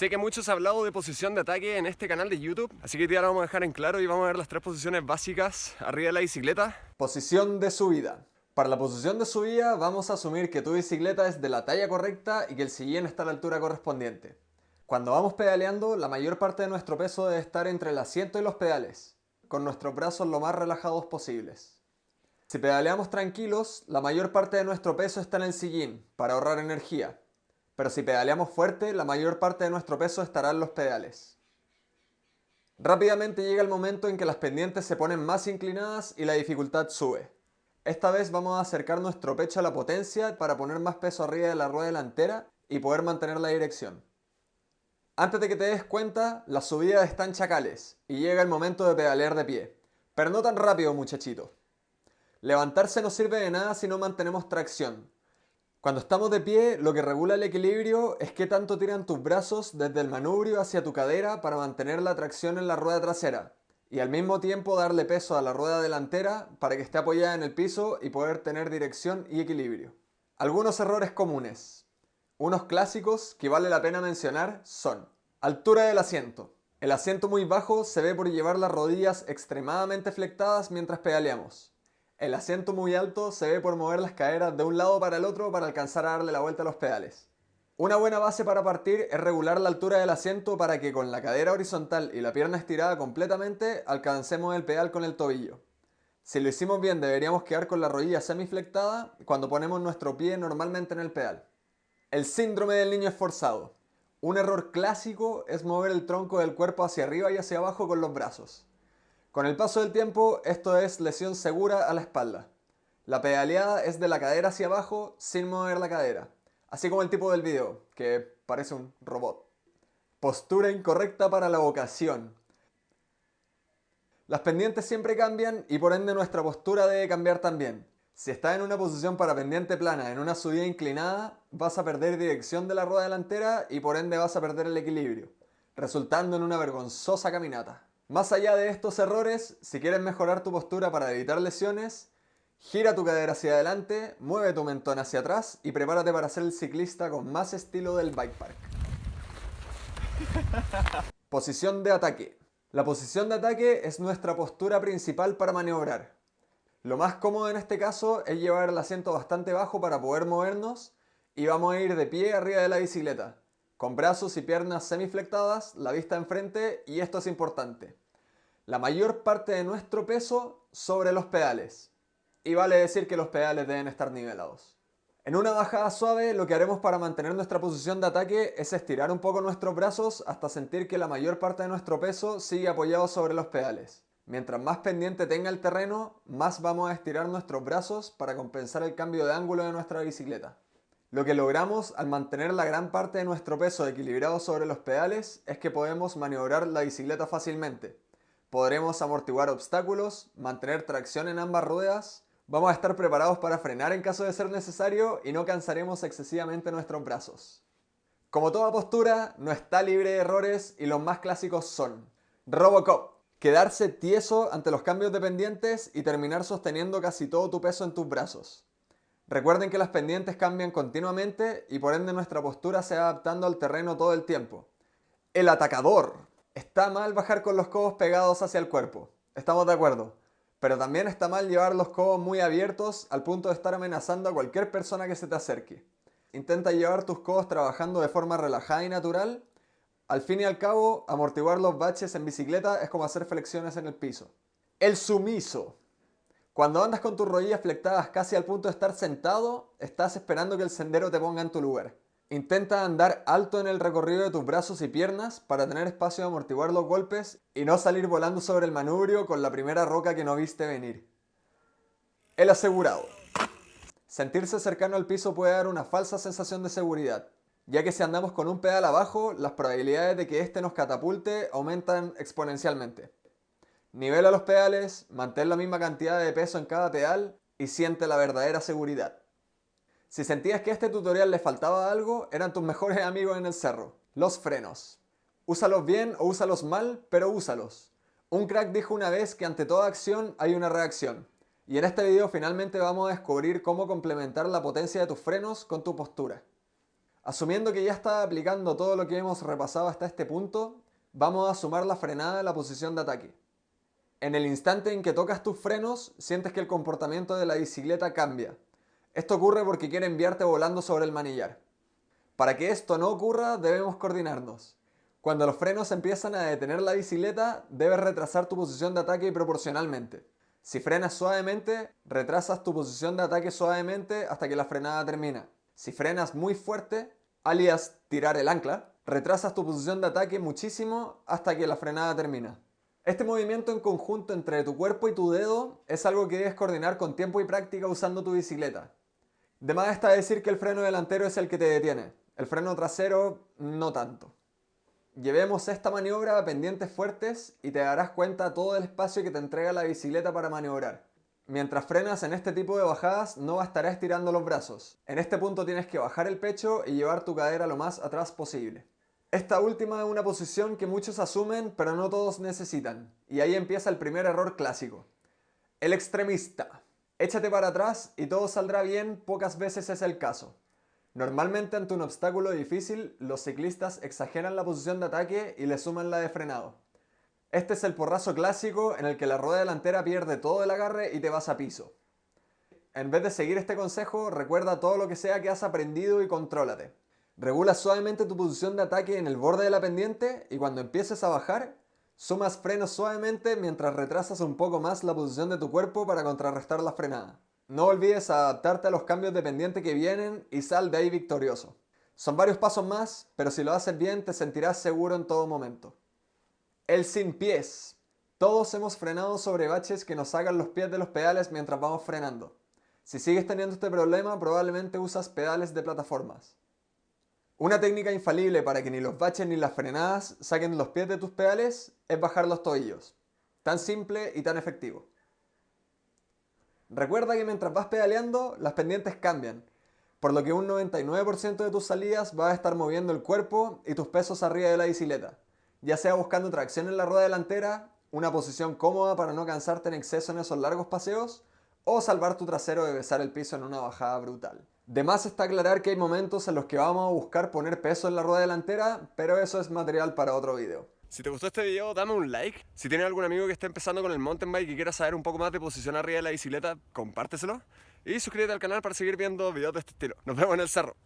Sé que muchos han hablado de posición de ataque en este canal de YouTube, así que ahora vamos a dejar en claro y vamos a ver las tres posiciones básicas arriba de la bicicleta. Posición de subida. Para la posición de subida vamos a asumir que tu bicicleta es de la talla correcta y que el sillín está a la altura correspondiente. Cuando vamos pedaleando, la mayor parte de nuestro peso debe estar entre el asiento y los pedales, con nuestros brazos lo más relajados posibles. Si pedaleamos tranquilos, la mayor parte de nuestro peso está en el sillín, para ahorrar energía, pero si pedaleamos fuerte, la mayor parte de nuestro peso estará en los pedales. Rápidamente llega el momento en que las pendientes se ponen más inclinadas y la dificultad sube. Esta vez vamos a acercar nuestro pecho a la potencia para poner más peso arriba de la rueda delantera y poder mantener la dirección. Antes de que te des cuenta, las subidas están chacales y llega el momento de pedalear de pie. Pero no tan rápido muchachito. Levantarse no sirve de nada si no mantenemos tracción, cuando estamos de pie, lo que regula el equilibrio es qué tanto tiran tus brazos desde el manubrio hacia tu cadera para mantener la tracción en la rueda trasera y al mismo tiempo darle peso a la rueda delantera para que esté apoyada en el piso y poder tener dirección y equilibrio. Algunos errores comunes. Unos clásicos que vale la pena mencionar son Altura del asiento. El asiento muy bajo se ve por llevar las rodillas extremadamente flectadas mientras pedaleamos. El asiento muy alto se ve por mover las caderas de un lado para el otro para alcanzar a darle la vuelta a los pedales. Una buena base para partir es regular la altura del asiento para que con la cadera horizontal y la pierna estirada completamente alcancemos el pedal con el tobillo. Si lo hicimos bien deberíamos quedar con la rodilla semiflectada cuando ponemos nuestro pie normalmente en el pedal. El síndrome del niño esforzado. Un error clásico es mover el tronco del cuerpo hacia arriba y hacia abajo con los brazos. Con el paso del tiempo, esto es lesión segura a la espalda. La pedaleada es de la cadera hacia abajo sin mover la cadera, así como el tipo del video, que parece un robot. Postura incorrecta para la vocación. Las pendientes siempre cambian y por ende nuestra postura debe cambiar también. Si estás en una posición para pendiente plana en una subida inclinada, vas a perder dirección de la rueda delantera y por ende vas a perder el equilibrio, resultando en una vergonzosa caminata. Más allá de estos errores, si quieres mejorar tu postura para evitar lesiones, gira tu cadera hacia adelante, mueve tu mentón hacia atrás y prepárate para ser el ciclista con más estilo del bike park. Posición de ataque. La posición de ataque es nuestra postura principal para maniobrar. Lo más cómodo en este caso es llevar el asiento bastante bajo para poder movernos y vamos a ir de pie arriba de la bicicleta, con brazos y piernas semiflectadas, la vista enfrente y esto es importante la mayor parte de nuestro peso sobre los pedales. Y vale decir que los pedales deben estar nivelados. En una bajada suave lo que haremos para mantener nuestra posición de ataque es estirar un poco nuestros brazos hasta sentir que la mayor parte de nuestro peso sigue apoyado sobre los pedales. Mientras más pendiente tenga el terreno, más vamos a estirar nuestros brazos para compensar el cambio de ángulo de nuestra bicicleta. Lo que logramos al mantener la gran parte de nuestro peso equilibrado sobre los pedales es que podemos maniobrar la bicicleta fácilmente, Podremos amortiguar obstáculos, mantener tracción en ambas ruedas, vamos a estar preparados para frenar en caso de ser necesario y no cansaremos excesivamente nuestros brazos. Como toda postura, no está libre de errores y los más clásicos son Robocop, quedarse tieso ante los cambios de pendientes y terminar sosteniendo casi todo tu peso en tus brazos. Recuerden que las pendientes cambian continuamente y por ende nuestra postura se va adaptando al terreno todo el tiempo. El atacador, Está mal bajar con los codos pegados hacia el cuerpo, estamos de acuerdo. Pero también está mal llevar los codos muy abiertos al punto de estar amenazando a cualquier persona que se te acerque. Intenta llevar tus codos trabajando de forma relajada y natural. Al fin y al cabo, amortiguar los baches en bicicleta es como hacer flexiones en el piso. El sumiso. Cuando andas con tus rodillas flectadas casi al punto de estar sentado, estás esperando que el sendero te ponga en tu lugar. Intenta andar alto en el recorrido de tus brazos y piernas para tener espacio de amortiguar los golpes y no salir volando sobre el manubrio con la primera roca que no viste venir. El asegurado. Sentirse cercano al piso puede dar una falsa sensación de seguridad, ya que si andamos con un pedal abajo, las probabilidades de que éste nos catapulte aumentan exponencialmente. Nivela los pedales, mantén la misma cantidad de peso en cada pedal y siente la verdadera seguridad. Si sentías que a este tutorial le faltaba algo, eran tus mejores amigos en el cerro, los frenos. Úsalos bien o úsalos mal, pero úsalos. Un crack dijo una vez que ante toda acción hay una reacción. Y en este video finalmente vamos a descubrir cómo complementar la potencia de tus frenos con tu postura. Asumiendo que ya está aplicando todo lo que hemos repasado hasta este punto, vamos a sumar la frenada a la posición de ataque. En el instante en que tocas tus frenos, sientes que el comportamiento de la bicicleta cambia. Esto ocurre porque quiere enviarte volando sobre el manillar. Para que esto no ocurra, debemos coordinarnos. Cuando los frenos empiezan a detener la bicicleta, debes retrasar tu posición de ataque proporcionalmente. Si frenas suavemente, retrasas tu posición de ataque suavemente hasta que la frenada termina. Si frenas muy fuerte, alias tirar el ancla, retrasas tu posición de ataque muchísimo hasta que la frenada termina. Este movimiento en conjunto entre tu cuerpo y tu dedo es algo que debes coordinar con tiempo y práctica usando tu bicicleta. De más está decir que el freno delantero es el que te detiene, el freno trasero no tanto. Llevemos esta maniobra a pendientes fuertes y te darás cuenta todo el espacio que te entrega la bicicleta para maniobrar. Mientras frenas en este tipo de bajadas no bastará estirando los brazos. En este punto tienes que bajar el pecho y llevar tu cadera lo más atrás posible. Esta última es una posición que muchos asumen pero no todos necesitan. Y ahí empieza el primer error clásico. El extremista. Échate para atrás y todo saldrá bien, pocas veces es el caso. Normalmente ante un obstáculo difícil, los ciclistas exageran la posición de ataque y le suman la de frenado. Este es el porrazo clásico en el que la rueda delantera pierde todo el agarre y te vas a piso. En vez de seguir este consejo, recuerda todo lo que sea que has aprendido y contrólate. Regula suavemente tu posición de ataque en el borde de la pendiente y cuando empieces a bajar, sumas frenos suavemente mientras retrasas un poco más la posición de tu cuerpo para contrarrestar la frenada. No olvides adaptarte a los cambios de pendiente que vienen y sal de ahí victorioso. Son varios pasos más, pero si lo haces bien te sentirás seguro en todo momento. El sin pies. Todos hemos frenado sobre baches que nos sacan los pies de los pedales mientras vamos frenando. Si sigues teniendo este problema, probablemente usas pedales de plataformas. Una técnica infalible para que ni los baches ni las frenadas saquen los pies de tus pedales es bajar los tobillos. Tan simple y tan efectivo. Recuerda que mientras vas pedaleando, las pendientes cambian, por lo que un 99% de tus salidas va a estar moviendo el cuerpo y tus pesos arriba de la bicicleta, ya sea buscando tracción en la rueda delantera, una posición cómoda para no cansarte en exceso en esos largos paseos, o salvar tu trasero de besar el piso en una bajada brutal. De más está aclarar que hay momentos en los que vamos a buscar poner peso en la rueda delantera, pero eso es material para otro video. Si te gustó este video, dame un like. Si tienes algún amigo que esté empezando con el mountain bike y quiera saber un poco más de posición arriba de la bicicleta, compárteselo. Y suscríbete al canal para seguir viendo videos de este estilo. Nos vemos en el cerro.